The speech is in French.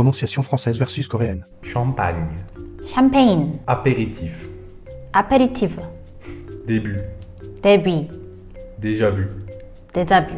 Prononciation française versus coréenne. champagne, Champagne. apéritif, Apéritif. début, Début. déjà vu, 데자뷰,